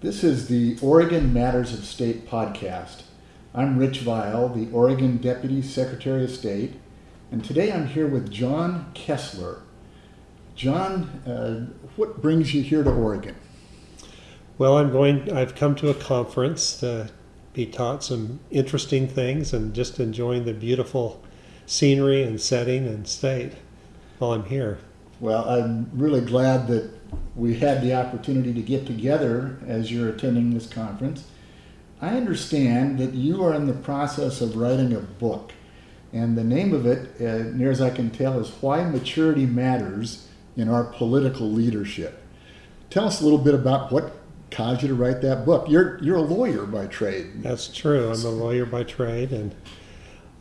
This is the Oregon Matters of State podcast. I'm Rich Vial, the Oregon Deputy Secretary of State, and today I'm here with John Kessler. John, uh, what brings you here to Oregon? Well, I'm going. I've come to a conference to be taught some interesting things and just enjoying the beautiful scenery and setting and state while I'm here. Well, I'm really glad that we had the opportunity to get together as you're attending this conference. I understand that you are in the process of writing a book, and the name of it, uh, near as I can tell, is Why Maturity Matters in Our Political Leadership. Tell us a little bit about what caused you to write that book. You're, you're a lawyer by trade. That's true. I'm a lawyer by trade, and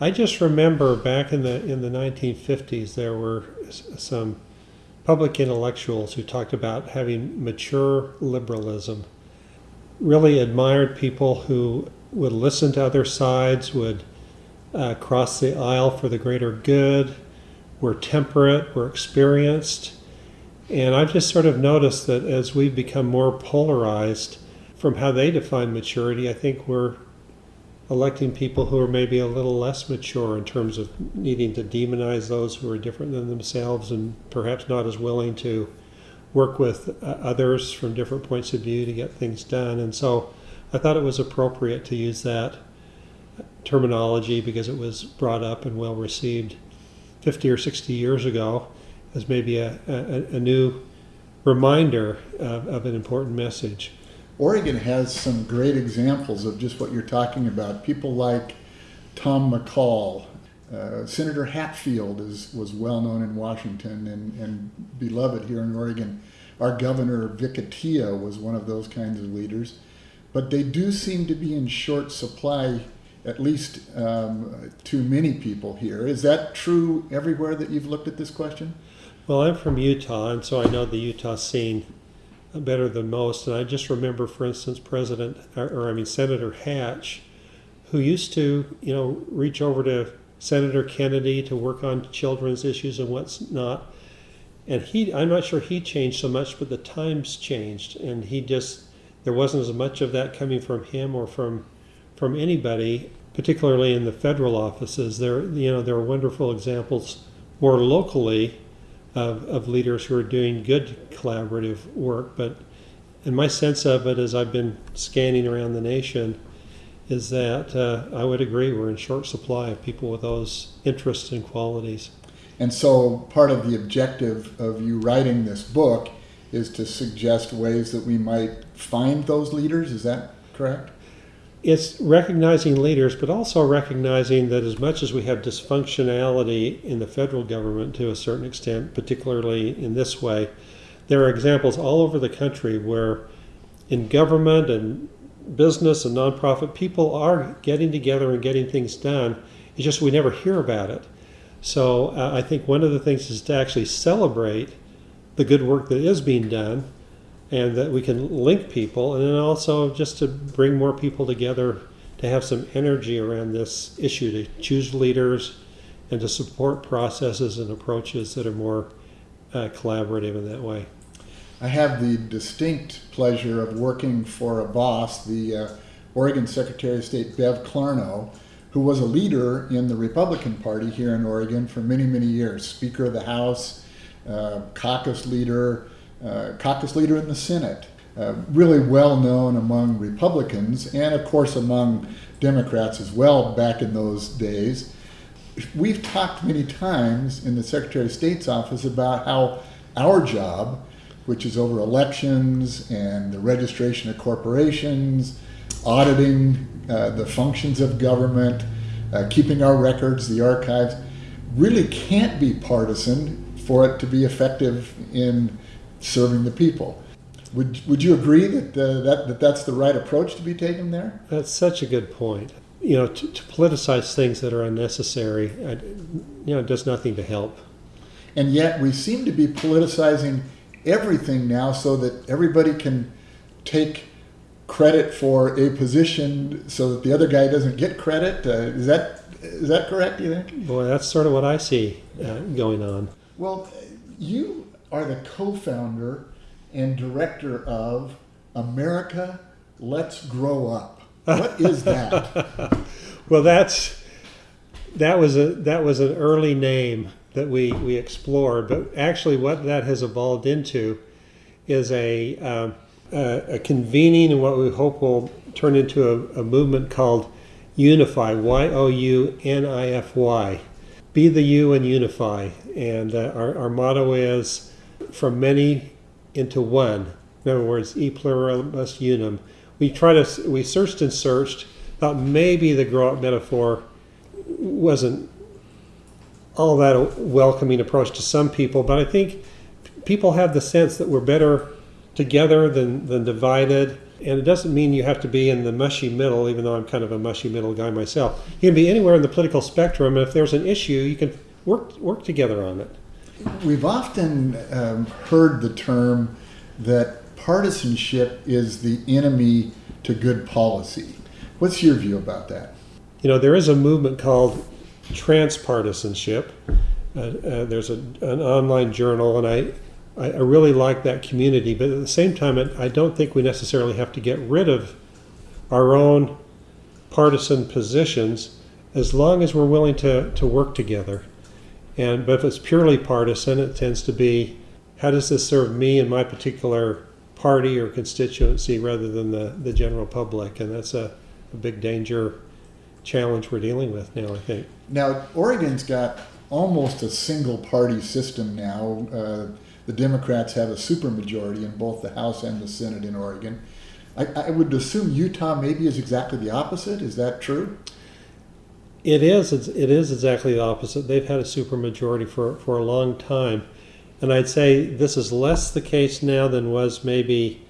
I just remember back in the in the 1950s there were some public intellectuals who talked about having mature liberalism. Really admired people who would listen to other sides, would uh, cross the aisle for the greater good, were temperate, were experienced. And I've just sort of noticed that as we've become more polarized from how they define maturity, I think we're electing people who are maybe a little less mature in terms of needing to demonize those who are different than themselves and perhaps not as willing to work with uh, others from different points of view to get things done. And so I thought it was appropriate to use that terminology because it was brought up and well received 50 or 60 years ago as maybe a, a, a new reminder of, of an important message. Oregon has some great examples of just what you're talking about. People like Tom McCall, uh, Senator Hatfield is, was well known in Washington and, and beloved here in Oregon. Our governor, Vic Atiyeh, was one of those kinds of leaders. But they do seem to be in short supply, at least um, to many people here. Is that true everywhere that you've looked at this question? Well, I'm from Utah, and so I know the Utah scene better than most. And I just remember, for instance, President, or, or, I mean Senator Hatch, who used to, you know, reach over to Senator Kennedy to work on children's issues and what's not. And he, I'm not sure he changed so much, but the times changed, and he just there wasn't as much of that coming from him or from from anybody, particularly in the federal offices. There, you know, there are wonderful examples more locally of, of leaders who are doing good collaborative work. But and my sense of it as I've been scanning around the nation is that uh, I would agree we're in short supply of people with those interests and qualities. And so part of the objective of you writing this book is to suggest ways that we might find those leaders. Is that correct? It's recognizing leaders, but also recognizing that as much as we have dysfunctionality in the federal government to a certain extent, particularly in this way, there are examples all over the country where in government and business and nonprofit, people are getting together and getting things done. It's just we never hear about it. So uh, I think one of the things is to actually celebrate the good work that is being done and that we can link people and then also just to bring more people together to have some energy around this issue to choose leaders and to support processes and approaches that are more uh, collaborative in that way. I have the distinct pleasure of working for a boss, the uh, Oregon Secretary of State Bev Clarno, who was a leader in the Republican Party here in Oregon for many, many years, Speaker of the House, uh, caucus leader, uh, caucus leader in the Senate, uh, really well known among Republicans and, of course, among Democrats as well back in those days. We've talked many times in the Secretary of State's office about how our job, which is over elections and the registration of corporations, auditing uh, the functions of government, uh, keeping our records, the archives, really can't be partisan for it to be effective in serving the people. Would, would you agree that, uh, that, that that's the right approach to be taken there? That's such a good point. You know, to, to politicize things that are unnecessary, uh, you know, does nothing to help. And yet we seem to be politicizing everything now so that everybody can take credit for a position so that the other guy doesn't get credit. Uh, is that is that correct? You think? Boy, that's sort of what I see uh, going on. Well, you are the co-founder and director of America, let's grow up. What is that? Well, that's that was a that was an early name that we we explored, but actually, what that has evolved into is a um, a, a convening and what we hope will turn into a, a movement called Unify. Y O U N I F Y. Be the U and unify. And uh, our our motto is from many into one. In other words, e pluribus unum. We try to we searched and searched. Thought maybe the grow up metaphor wasn't all that a welcoming approach to some people, but I think people have the sense that we're better together than, than divided. And it doesn't mean you have to be in the mushy middle, even though I'm kind of a mushy middle guy myself. You can be anywhere in the political spectrum, and if there's an issue, you can work work together on it. We've often um, heard the term that partisanship is the enemy to good policy. What's your view about that? You know, there is a movement called transpartisanship. Uh, uh, there's a, an online journal, and I, I, really like that community. But at the same time, it, I don't think we necessarily have to get rid of our own partisan positions as long as we're willing to, to work together. And but if it's purely partisan, it tends to be how does this serve me and my particular party or constituency rather than the, the general public? And that's a, a big danger challenge we're dealing with now, I think. Now, Oregon's got almost a single party system now. Uh, the Democrats have a supermajority in both the House and the Senate in Oregon. I, I would assume Utah maybe is exactly the opposite. Is that true? It is. It is exactly the opposite. They've had a supermajority for for a long time, and I'd say this is less the case now than was maybe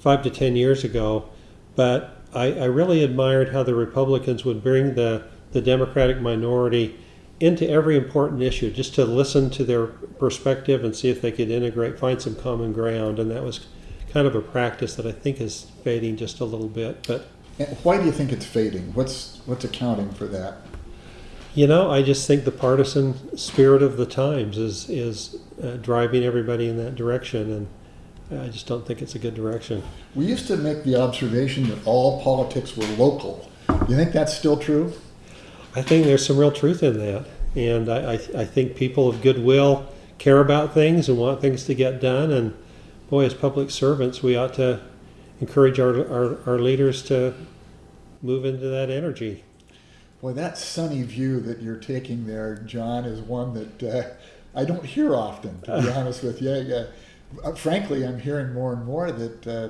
five to ten years ago. But I, I really admired how the Republicans would bring the the Democratic minority into every important issue, just to listen to their perspective and see if they could integrate, find some common ground, and that was kind of a practice that I think is fading just a little bit, but. Why do you think it's fading? What's what's accounting for that? You know, I just think the partisan spirit of the times is is uh, driving everybody in that direction, and I just don't think it's a good direction. We used to make the observation that all politics were local. You think that's still true? I think there's some real truth in that, and I, I, I think people of goodwill care about things and want things to get done, and boy, as public servants, we ought to encourage our, our, our leaders to move into that energy. Boy, that sunny view that you're taking there, John, is one that uh, I don't hear often, to be honest with you. Uh, frankly, I'm hearing more and more that uh,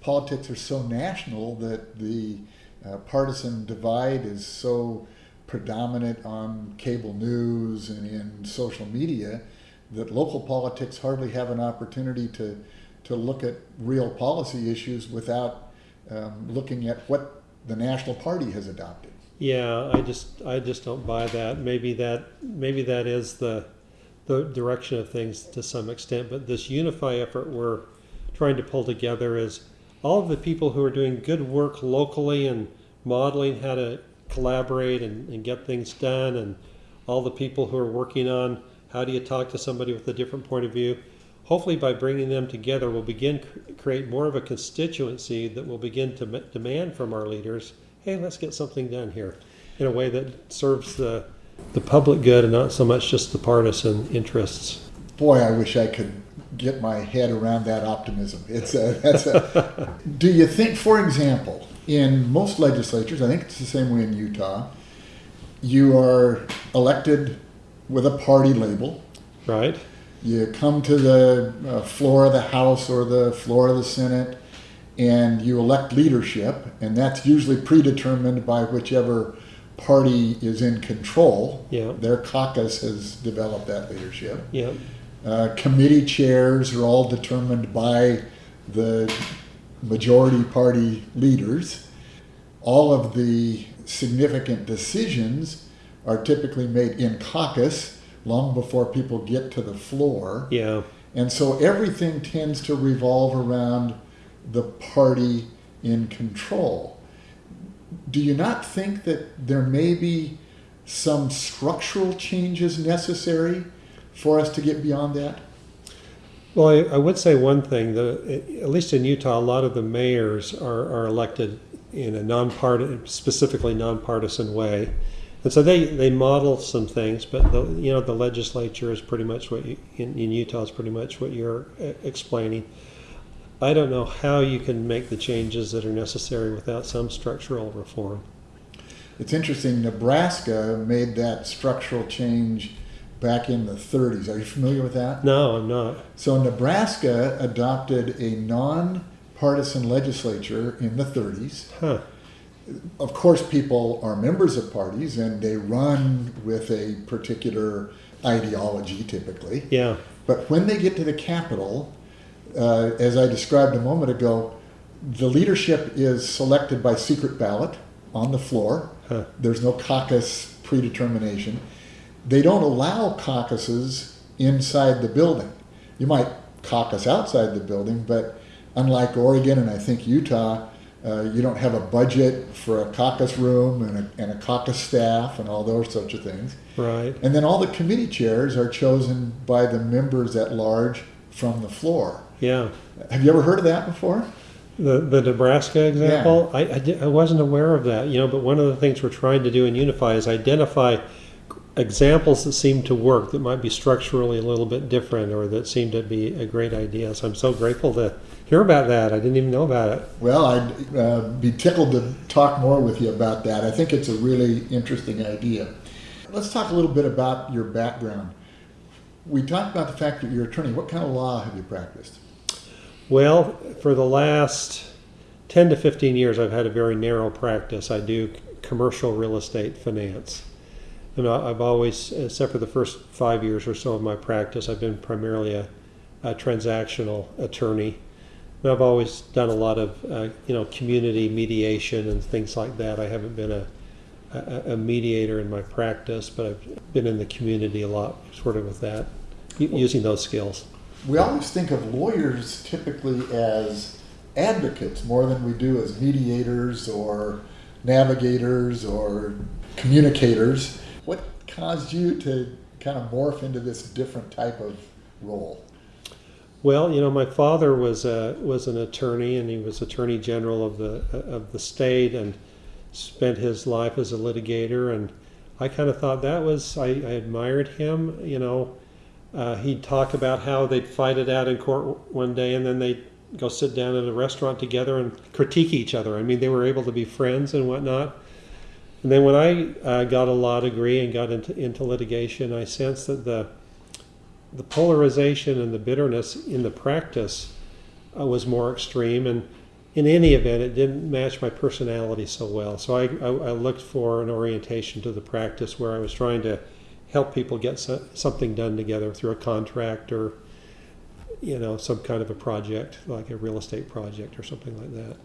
politics are so national that the uh, partisan divide is so predominant on cable news and in social media that local politics hardly have an opportunity to, to look at real policy issues without um, looking at what the national party has adopted. Yeah, I just I just don't buy that. Maybe that maybe that is the the direction of things to some extent, but this unify effort we're trying to pull together is all of the people who are doing good work locally and modeling how to collaborate and, and get things done and all the people who are working on how do you talk to somebody with a different point of view hopefully by bringing them together we'll begin cr- create more of a constituency that will begin to m- demand from our leaders hey let's get something done here in a way that serves the the public good and not so much just the partisan interests Boy, I wish I could get my head around that optimism. It's a, that's a. do you think, for example, in most legislatures, I think it's the same way in Utah, you are elected with a party label. right You come to the uh, floor of the House or the floor of the Senate, and you elect leadership, and that's usually predetermined by whichever party is in control. Yeah. Their caucus has developed that leadership. yeah Uh, committee chairs are all determined by the majority party leaders. All of the significant decisions are typically made in caucus long before people get to the floor. yeah And so everything tends to revolve around the party in control. Do you not think that there may be some structural changes necessary for us to get beyond that? Well, I, I would say one thing, the, at least in Utah, a lot of the mayors are, are elected in a non-partisan, specifically nonpartisan way. And so they, they model some things, but the, you know, the legislature is pretty much what you, in, in Utah is pretty much what you're uh, explaining. I don't know how you can make the changes that are necessary without some structural reform. It's interesting, Nebraska made that structural change back in the 30s. Are you familiar with that? No, I'm not. So Nebraska adopted a non-partisan legislature in the 30s. Huh. Of course, people are members of parties and they run with a particular ideology typically. Yeah. But when they get to the Capitol, uh, as I described a moment ago, the leadership is selected by secret ballot on the floor. Huh. There's no caucus predetermination. They don't allow caucuses inside the building. You might caucus outside the building, but unlike Oregon and I think Utah, uh, you don't have a budget for a caucus room and a, and a caucus staff and all those sorts of things. Right. And then all the committee chairs are chosen by the members at large from the floor. Yeah. Have you ever heard of that before? The, the Nebraska example, I, I, di- I wasn't aware of that, you know, but one of the things we're trying to do in Unify is identify examples that seem to work that might be structurally a little bit different or that seem to be a great idea. So I'm so grateful to hear about that. I didn't even know about it. Well, I'd uh, be tickled to talk more with you about that. I think it's a really interesting idea. Let's talk a little bit about your background. We talked about the fact that you're an attorney. What kind of law have you practiced? Well, for the last 10 to 15 years, I've had a very narrow practice. I do commercial real estate finance. And I've always, except for the first five years or so of my practice, I've been primarily a, a transactional attorney. I've always done a lot of, uh, you know, community mediation and things like that. I haven't been a, a, a mediator in my practice, but I've been in the community a lot, sort of with that, using those skills. We always think of lawyers typically as advocates more than we do as mediators or navigators or communicators. What caused you to kind of morph into this different type of role? Well, you know, my father was a, was an attorney, and he was attorney general of the of the state, and spent his life as a litigator. And I kind of thought that was I, I admired him. You know, uh, he'd talk about how they'd fight it out in court one day, and then they'd go sit down at a restaurant together and critique each other. I mean, they were able to be friends and whatnot. And then when I uh, got a law degree and got into into litigation, I sensed that the the polarization and the bitterness in the practice uh, was more extreme and in any event it didn't match my personality so well. So I, I, I looked for an orientation to the practice where i was trying to help people get so, something done together through a contract or you know some kind of a project like a real estate project or something like that.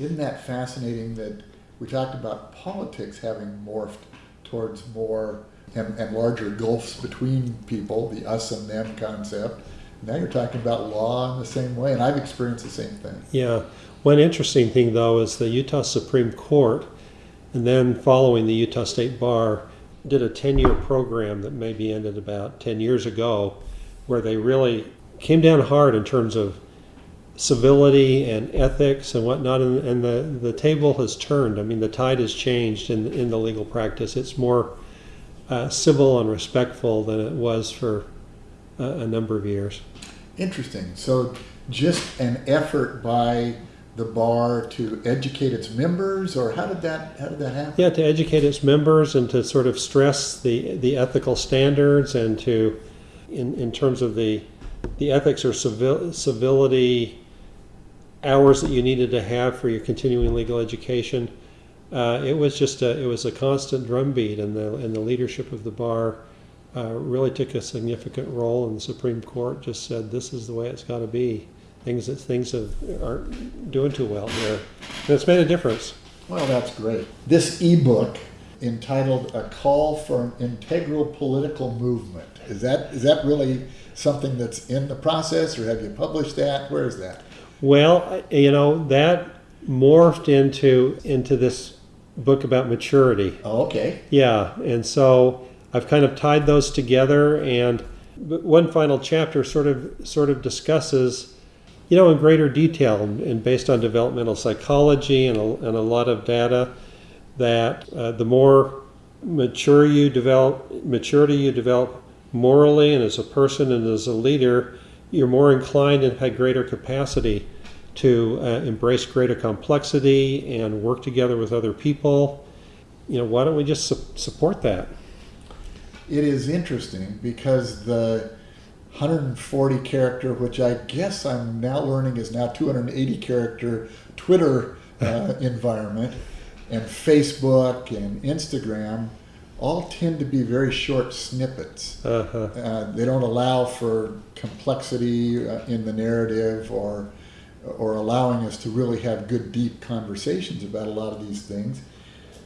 Isn't that fascinating that we talked about politics having morphed towards more and, and larger gulfs between people, the us and them concept. Now you're talking about law in the same way, and I've experienced the same thing. Yeah. One interesting thing, though, is the Utah Supreme Court, and then following the Utah State Bar, did a 10 year program that maybe ended about 10 years ago, where they really came down hard in terms of civility and ethics and whatnot. And, and the, the table has turned. I mean, the tide has changed in, in the legal practice. It's more uh, civil and respectful than it was for a, a number of years. Interesting. So just an effort by the bar to educate its members, or how did that how did that happen? Yeah, to educate its members and to sort of stress the, the ethical standards and to, in, in terms of the, the ethics or civil, civility hours that you needed to have for your continuing legal education. Uh, it was just a, it was a constant drumbeat, and the and the leadership of the bar uh, really took a significant role. And the Supreme Court just said this is the way it's got to be. Things that things have, aren't doing too well here, and it's made a difference. Well, that's great. This ebook entitled "A Call for an Integral Political Movement" is that is that really something that's in the process, or have you published that? Where is that? Well, you know that morphed into into this book about maturity. Oh, okay. Yeah, and so I've kind of tied those together, and one final chapter sort of sort of discusses, you know, in greater detail and, based on developmental psychology and a, and a lot of data, that uh, the more mature you develop, maturity you develop morally and as a person and as a leader, you're more inclined and have greater capacity to uh, embrace greater complexity and work together with other people. You know, why don't we just su- support that? It is interesting because the 140 character, which I guess I'm now learning is now 280 character Twitter uh, environment, and Facebook and Instagram all tend to be very short snippets. Uh-huh. Uh, they don't allow for complexity uh, in the narrative or or allowing us to really have good deep conversations about a lot of these things.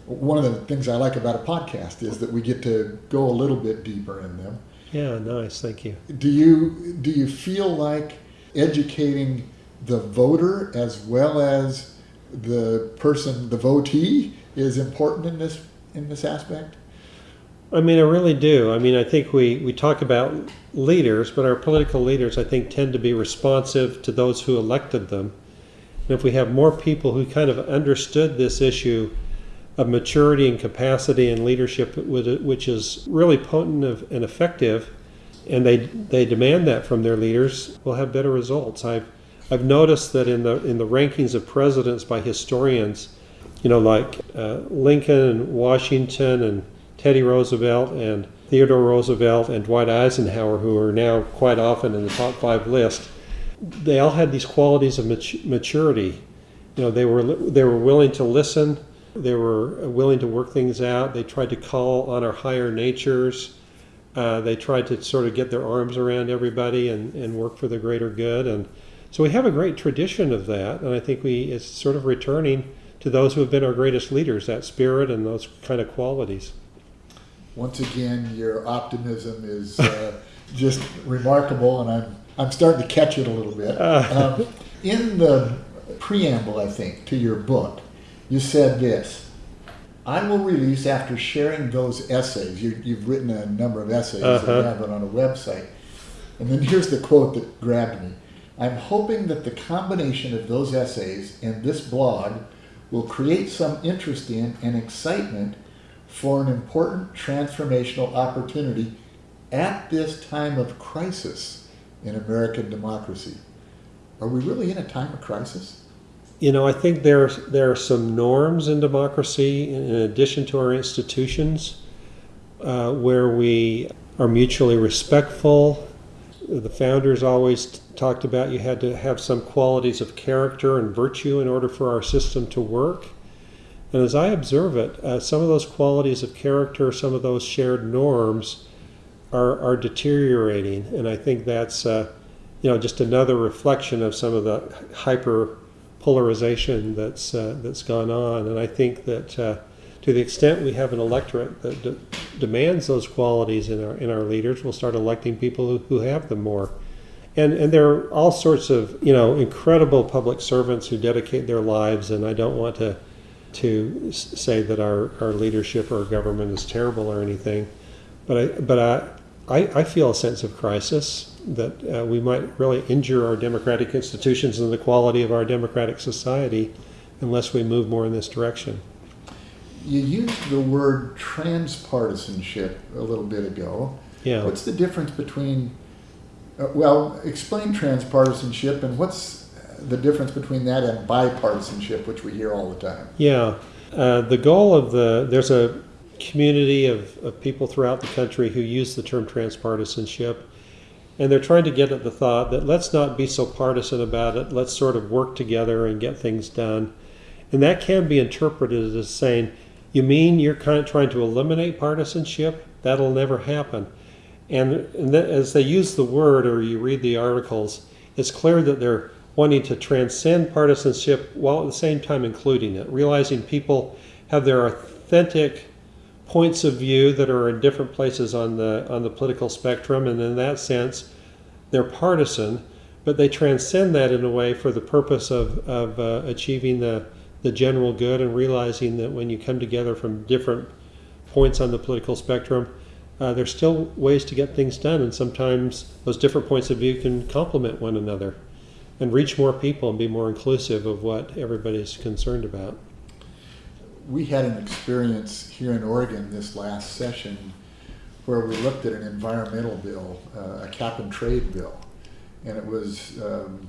One of the things I like about a podcast is that we get to go a little bit deeper in them. Yeah, nice. Thank you. Do you do you feel like educating the voter as well as the person, the votee, is important in this in this aspect? I mean, I really do. I mean, I think we, we talk about leaders, but our political leaders, I think, tend to be responsive to those who elected them. And if we have more people who kind of understood this issue of maturity and capacity and leadership, which is really potent and effective, and they they demand that from their leaders, we'll have better results. I've I've noticed that in the in the rankings of presidents by historians, you know, like uh, Lincoln and Washington and Teddy Roosevelt and Theodore Roosevelt and Dwight Eisenhower, who are now quite often in the top five list, they all had these qualities of maturity. You know, they were they were willing to listen, they were willing to work things out. They tried to call on our higher natures. Uh, they tried to sort of get their arms around everybody and, and work for the greater good. And so we have a great tradition of that, and I think we it's sort of returning to those who have been our greatest leaders, that spirit and those kind of qualities once again, your optimism is uh, just remarkable, and I'm I'm starting to catch it a little bit. Um, in the preamble, I think, to your book, you said this. I will release after sharing those essays. You, have written a number of essays uh-huh. and have it on a website. And then here's the quote that grabbed me. I'm hoping that the combination of those essays and this blog will create some interest in and excitement for an important transformational opportunity at this time of crisis in American democracy. Are we really in a time of crisis? You know, I think there there are some norms in democracy, in addition to our institutions, uh, where we are mutually respectful. The founders always talked about you had to have some qualities of character and virtue in order for our system to work. And as I observe it, uh, some of those qualities of character, some of those shared norms are, are deteriorating. And I think that's, uh, you know, just another reflection of some of the hyper polarization that's, uh, that's gone on. And I think that uh, to the extent we have an electorate that de- demands those qualities in our, in our leaders, we'll start electing people who, who have them more. And, and there are all sorts of, you know, incredible public servants who dedicate their lives, and I don't want to to say that our, our leadership or our government is terrible or anything, but I but I I, I feel a sense of crisis that uh, we might really injure our democratic institutions and the quality of our democratic society unless we move more in this direction. You used the word transpartisanship a little bit ago. Yeah. What's the difference between, uh, well, explain transpartisanship and what's the difference between that and bipartisanship, which we hear all the time. Yeah. Uh, the goal of the, there's a community of, of people throughout the country who use the term transpartisanship. And they're trying to get at the thought that let's not be so partisan about it. Let's sort of work together and get things done. And that can be interpreted as saying, you mean you're kind of trying to eliminate partisanship? That'll never happen. And, and as they use the word or you read the articles, it's clear that they're wanting to transcend partisanship while at the same time including it, realizing people have their authentic points of view that are in different places on the on the political spectrum, and in that sense, they're partisan, but they transcend that in a way for the purpose of of uh, achieving the the general good and realizing that when you come together from different points on the political spectrum, uh, there's still ways to get things done, and sometimes those different points of view can complement one another and reach more people and be more inclusive of what everybody's concerned about. We had an experience here in Oregon this last session where we looked at an environmental bill, uh, a cap and trade bill. And it was um,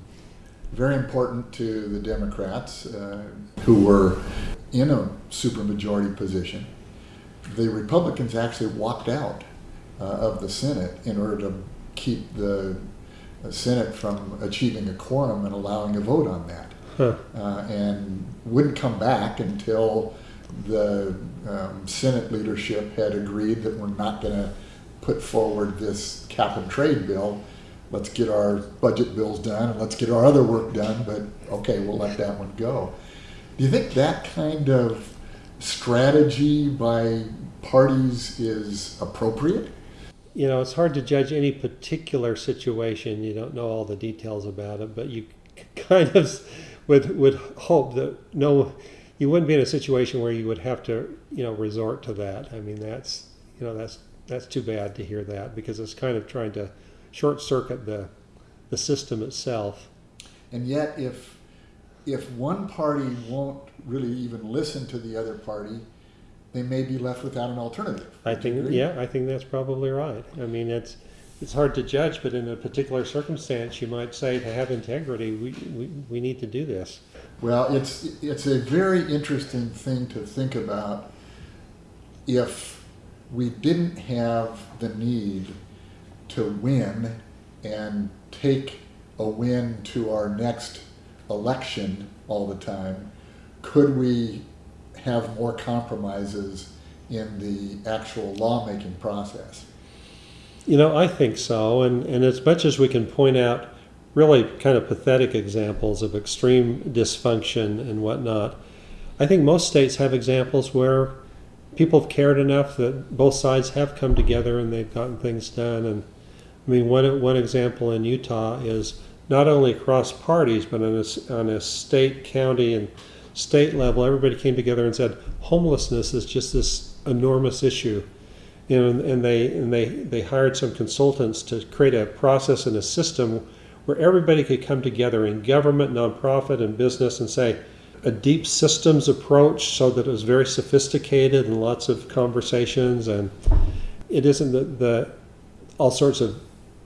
very important to the Democrats uh, who were in a supermajority position. The Republicans actually walked out uh, of the Senate in order to keep the Senate from achieving a quorum and allowing a vote on that. Huh. Uh, and wouldn't come back until the um, Senate leadership had agreed that we're not going to put forward this cap and trade bill. Let's get our budget bills done and let's get our other work done, but okay, we'll let that one go. Do you think that kind of strategy by parties is appropriate? You know, it's hard to judge any particular situation. You don't know all the details about it, but you kind of would would hope that no, you wouldn't be in a situation where you would have to, you know, resort to that. I mean, that's you know, that's that's too bad to hear that because it's kind of trying to short circuit the the system itself. And yet, if if one party won't really even listen to the other party, they may be left without an alternative. I think, yeah, I think that's probably right. I mean, it's it's hard to judge, but in a particular circumstance, you might say to have integrity, we, we, we need to do this. Well, it's it's a very interesting thing to think about. If we didn't have the need to win and take a win to our next election all the time, could we have more compromises in the actual lawmaking process? You know, I think so. And, and as much as we can point out really kind of pathetic examples of extreme dysfunction and whatnot, I think most states have examples where people have cared enough that both sides have come together and they've gotten things done. And I mean, one, one example in Utah is not only across parties, but on a, on a state, county, and state level, everybody came together and said homelessness is just this enormous issue. And, and they and they they hired some consultants to create a process and a system where everybody could come together in government, nonprofit, and business and say a deep systems approach so that it was very sophisticated and lots of conversations. And it isn't that the all sorts of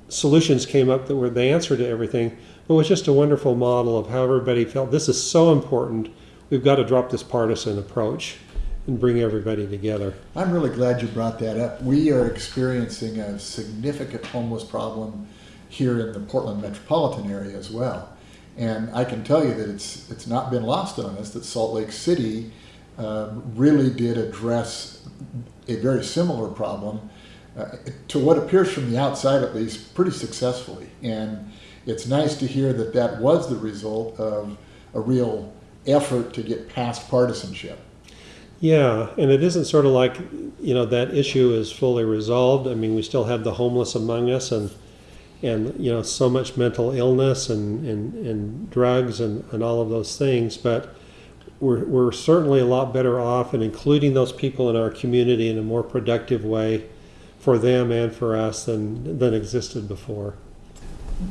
solutions came up that were the answer to everything but it was just a wonderful model of how everybody felt this is so important we've got to drop this partisan approach and bring everybody together I'm really glad you brought that up. We are experiencing a significant homeless problem here in the Portland metropolitan area as well. And I can tell you that it's it's not been lost on us that Salt Lake City um, really did address a very similar problem uh, to what appears from the outside at least pretty successfully. And it's nice to hear that that was the result of a real effort to get past partisanship. Yeah, and it isn't sort of like, you know, that issue is fully resolved. I mean, we still have the homeless among us and, and you know, so much mental illness and, and, and drugs and, and all of those things. But we're, we're certainly a lot better off in including those people in our community in a more productive way for them and for us than, than existed before.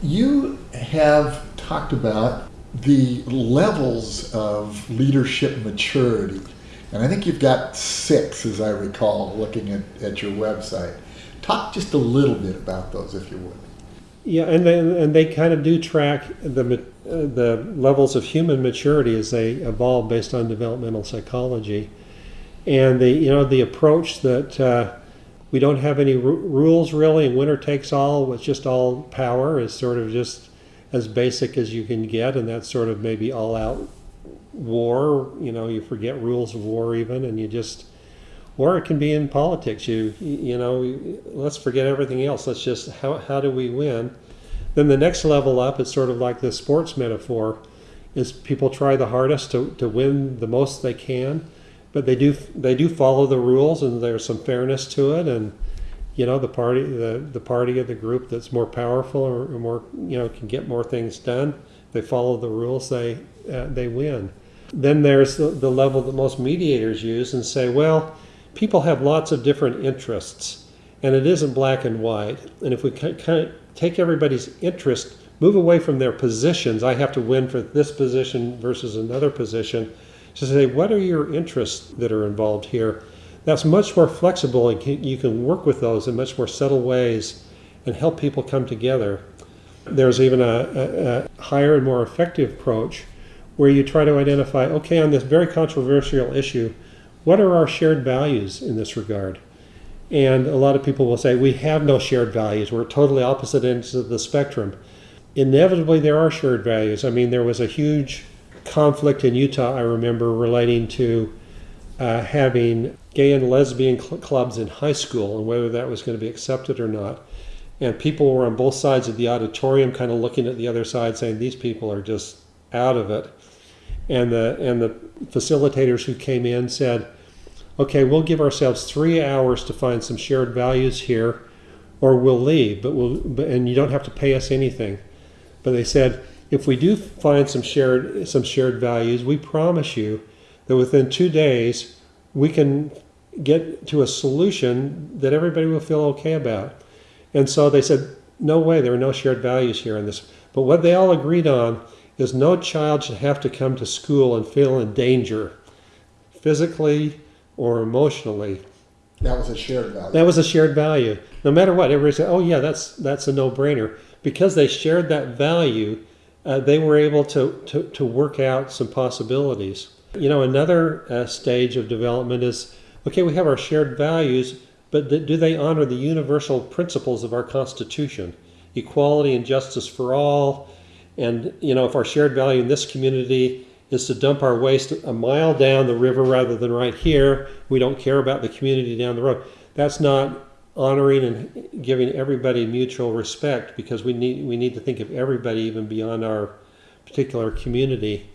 You have talked about the levels of leadership maturity, and I think you've got six, as I recall, looking at, at your website. Talk just a little bit about those, if you would. Yeah, and they, and they kind of do track the the levels of human maturity as they evolve based on developmental psychology, and the you know the approach that uh, we don't have any ru- rules really, and winner takes all. It's just all power is sort of just as basic as you can get, and that's sort of maybe all out war. You know, you forget rules of war even, and you just or it can be in politics. You you know, let's forget everything else. Let's just how how do we win? Then the next level up is sort of like the sports metaphor, is people try the hardest to, to win the most they can, but they do they do follow the rules and there's some fairness to it and you know the party the, the party of the group that's more powerful or, or more you know can get more things done they follow the rules they uh, they win then there's the, the level that most mediators use and say well people have lots of different interests and it isn't black and white. And if we kind of take everybody's interest, move away from their positions, I have to win for this position versus another position, to say, what are your interests that are involved here? That's much more flexible, and can, you can work with those in much more subtle ways and help people come together. There's even a, a, a higher and more effective approach where you try to identify okay, on this very controversial issue, what are our shared values in this regard? And a lot of people will say, we have no shared values. We're totally opposite ends of the spectrum. Inevitably, there are shared values. I mean, there was a huge conflict in Utah, I remember, relating to uh, having gay and lesbian cl- clubs in high school and whether that was going to be accepted or not. And people were on both sides of the auditorium, kind of looking at the other side, saying, these people are just out of it. And the, and the facilitators who came in said, okay, we'll give ourselves three hours to find some shared values here, or we'll leave, but we'll, and you don't have to pay us anything. But they said, if we do find some shared some shared values, we promise you that within two days we can get to a solution that everybody will feel okay about. And so they said, no way, there are no shared values here in this. But what they all agreed on is no child should have to come to school and feel in danger, physically or emotionally. That was a shared value. That was a shared value. No matter what, everybody said, "Oh yeah, that's that's a no-brainer." Because they shared that value, uh, they were able to, to, to work out some possibilities. You know, another uh, stage of development is okay, we have our shared values, but th- do they honor the universal principles of our Constitution? Equality and justice for all. And, you know, if our shared value in this community is to dump our waste a mile down the river rather than right here, we don't care about the community down the road. That's not honoring and giving everybody mutual respect because we need we need to think of everybody even beyond our particular community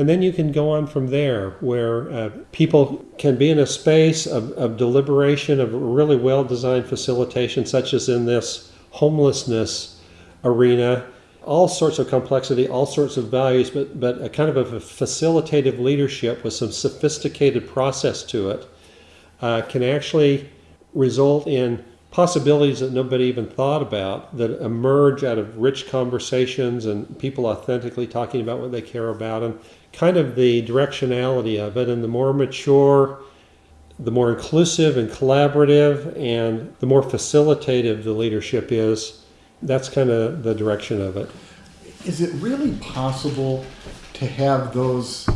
and then you can go on from there where uh, people can be in a space of, of deliberation of really well designed facilitation such as in this homelessness arena. All sorts of complexity all sorts of values but but a kind of a facilitative leadership with some sophisticated process to it uh, can actually result in possibilities that nobody even thought about that emerge out of rich conversations and people authentically talking about what they care about and kind of the directionality of it. And the more mature the more inclusive and collaborative and the more facilitative the leadership is that's kind of the direction of it. Is it really possible to have those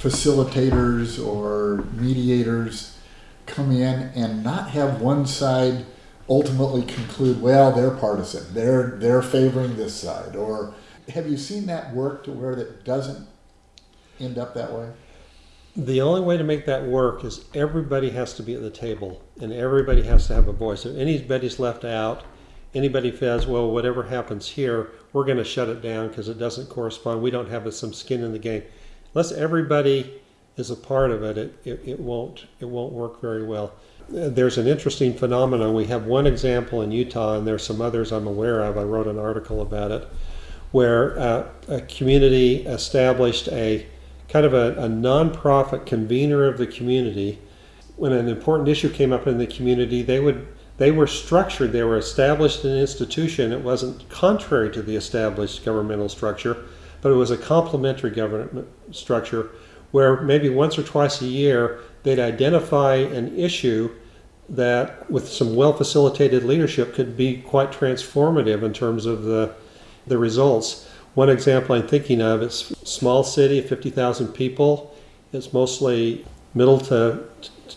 facilitators or mediators come in and not have one side ultimately conclude, well, they're partisan, they're they're favoring this side, or have you seen that work to where it doesn't end up that way? The only way to make that work is everybody has to be at the table and everybody has to have a voice. If anybody's left out, anybody says, well, whatever happens here, we're going to shut it down because it doesn't correspond. We don't have some skin in the game. Unless everybody is a part of it, it, it, it won't it won't work very well. There's an interesting phenomenon. We have one example in Utah, and there's some others I'm aware of. I wrote an article about it, where uh, a community established a kind of a, a nonprofit convener of the community. When an important issue came up in the community, they would they were structured. They were established an institution. It wasn't contrary to the established governmental structure, but it was a complementary government structure where maybe once or twice a year they'd identify an issue that, with some well facilitated leadership, could be quite transformative in terms of the, the results. One example I'm thinking of is small city, 50,000 people. It's mostly middle to,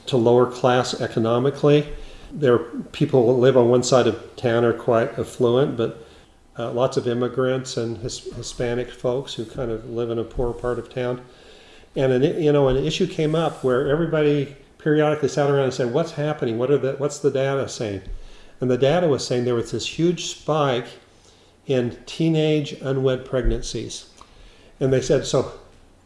to lower class economically. There people who live on one side of town are quite affluent, but uh, lots of immigrants and his, Hispanic folks who kind of live in a poor part of town and an, you know an issue came up where everybody periodically sat around and said, "What's happening? What are the what's the data saying?" And the data was saying there was this huge spike in teenage unwed pregnancies, and they said, "So,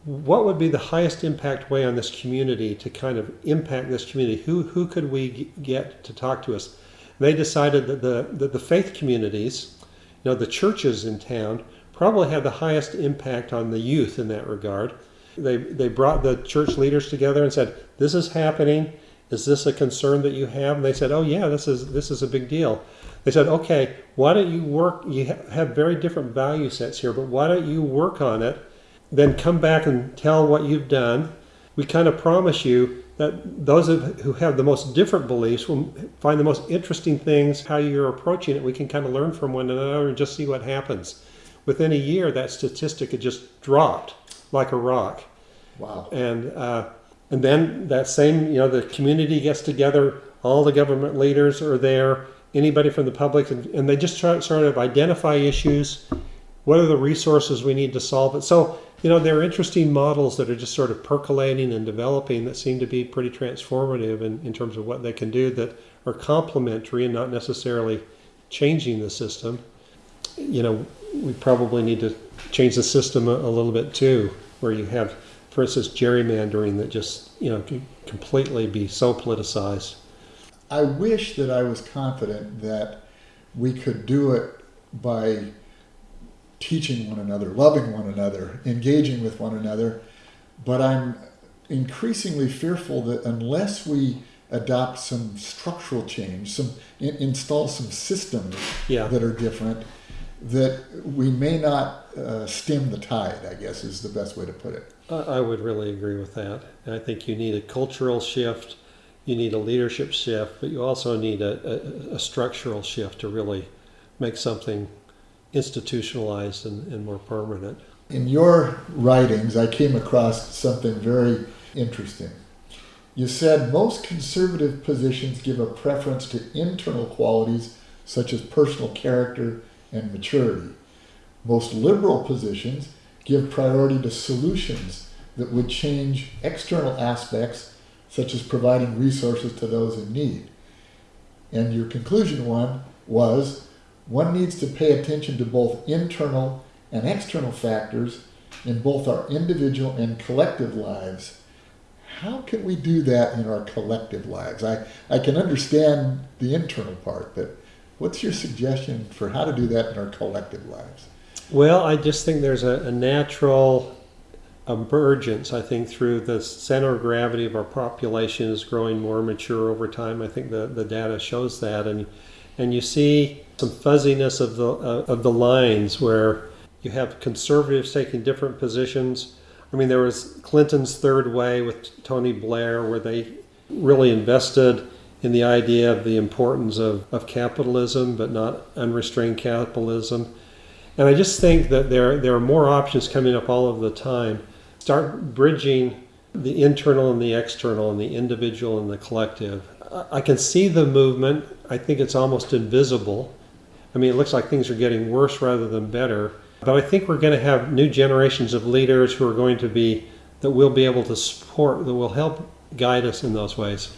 what would be the highest impact way on this community to kind of impact this community? Who who could we get to talk to us?" They decided that the that the faith communities, you know, the churches in town, probably had the highest impact on the youth in that regard they, they brought the church leaders together and said, This is happening. Is this a concern that you have? And they said, Oh yeah, this is this is a big deal. They said, Okay, why don't you work? You ha- have very different value sets here, but why don't you work on it? Then come back and tell what you've done. We kind of promise you that those of, who have the most different beliefs will find the most interesting things. How you're approaching it, we can kind of learn from one another and just see what happens. Within a year, that statistic had just dropped like a rock. Wow. And uh, and then that same, you know, the community gets together, all the government leaders are there, anybody from the public, and, and they just try sort of identify issues. What are the resources we need to solve it? So, you know, there are interesting models that are just sort of percolating and developing that seem to be pretty transformative in, in terms of what they can do that are complementary and not necessarily changing the system. You know, we probably need to change the system a, a little bit too, where you have for instance, gerrymandering that just you know can completely be so politicized. I wish that I was confident that we could do it by teaching one another, loving one another, engaging with one another, but I'm increasingly fearful that unless we adopt some structural change, some in, install some systems Yeah. that are different, that we may not uh, stem the tide. I guess is the best way to put it. I would really agree with that. I think you need a cultural shift, you need a leadership shift, but you also need a, a, a structural shift to really make something institutionalized and, and more permanent. In your writings, I came across something very interesting. You said most conservative positions give a preference to internal qualities such as personal character and maturity. Most liberal positions give priority to solutions that would change external aspects such as providing resources to those in need. And your conclusion one was one needs to pay attention to both internal and external factors in both our individual and collective lives. How can we do that in our collective lives? I, I can understand the internal part, but what's your suggestion for how to do that in our collective lives? Well, I just think there's a, a natural emergence, I think, through the center of gravity of our population is growing more mature over time. I think the, the data shows that. And, and you see some fuzziness of the, uh, of the lines where you have conservatives taking different positions. I mean, there was Clinton's third way with Tony Blair, where they really invested in the idea of the importance of, of capitalism, but not unrestrained capitalism. And I just think that there, there are more options coming up all of the time. Start bridging the internal and the external, and the individual and the collective. I- can see the movement. I think it's almost invisible. I mean, it looks like things are getting worse rather than better. But I think we're going to have new generations of leaders who are going to be, that we'll be able to support, that will help guide us in those ways.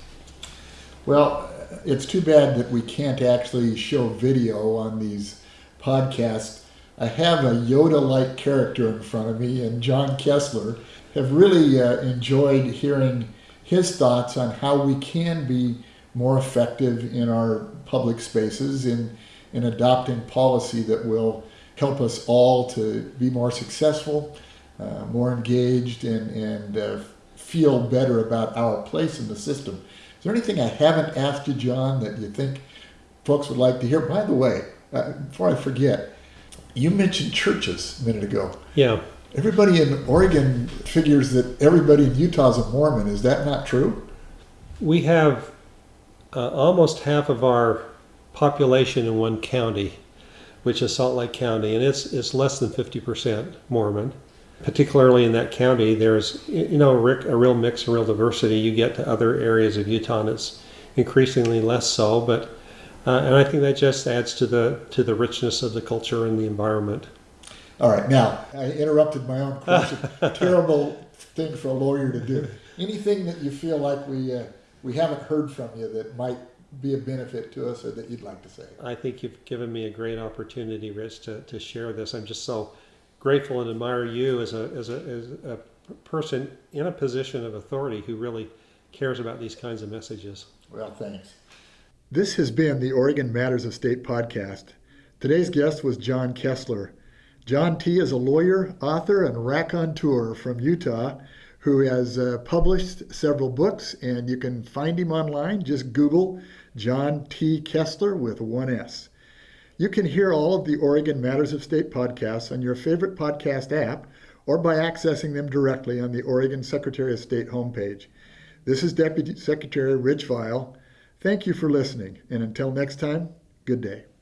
Well, it's too bad that we can't actually show video on these podcasts. I have a Yoda like character in front of me, and John Kesler have really uh, enjoyed hearing his thoughts on how we can be more effective in our public spaces in, in adopting policy that will help us all to be more successful, uh, more engaged, and, and uh, feel better about our place in the system. Is there anything I haven't asked you, John, that you think folks would like to hear? By the way, uh, before I forget, you mentioned churches a minute ago. Yeah. Everybody in Oregon figures that everybody in Utah is a Mormon. Is that not true? We have uh, almost half of our population in one county, which is Salt Lake County, and it's, it's less than 50% Mormon. Particularly in that county, there's you know a real mix, a real diversity. You get to other areas of Utah, and it's increasingly less so. But uh, and I think that just adds to the to the richness of the culture and the environment. All right, now I interrupted my own question. Terrible thing for a lawyer to do. Anything that you feel like we uh, we haven't heard from you that might be a benefit to us, or that you'd like to say? I think you've given me a great opportunity, Rich, to, to share this. I'm just so grateful and admire you as a, as a, as a person in a position of authority who really cares about these kinds of messages. Well, thanks. This has been the Oregon Matters of State podcast. Today's guest was John Kesler. John T. is a lawyer, author, and raconteur from Utah who has uh, published several books, and you can find him online. Just Google John T. Kesler with one S. You can hear all of the Oregon Matters of State podcasts on your favorite podcast app or by accessing them directly on the Oregon Secretary of State homepage. This is Deputy Secretary Rich Vial. Thank you for listening, and until next time, good day.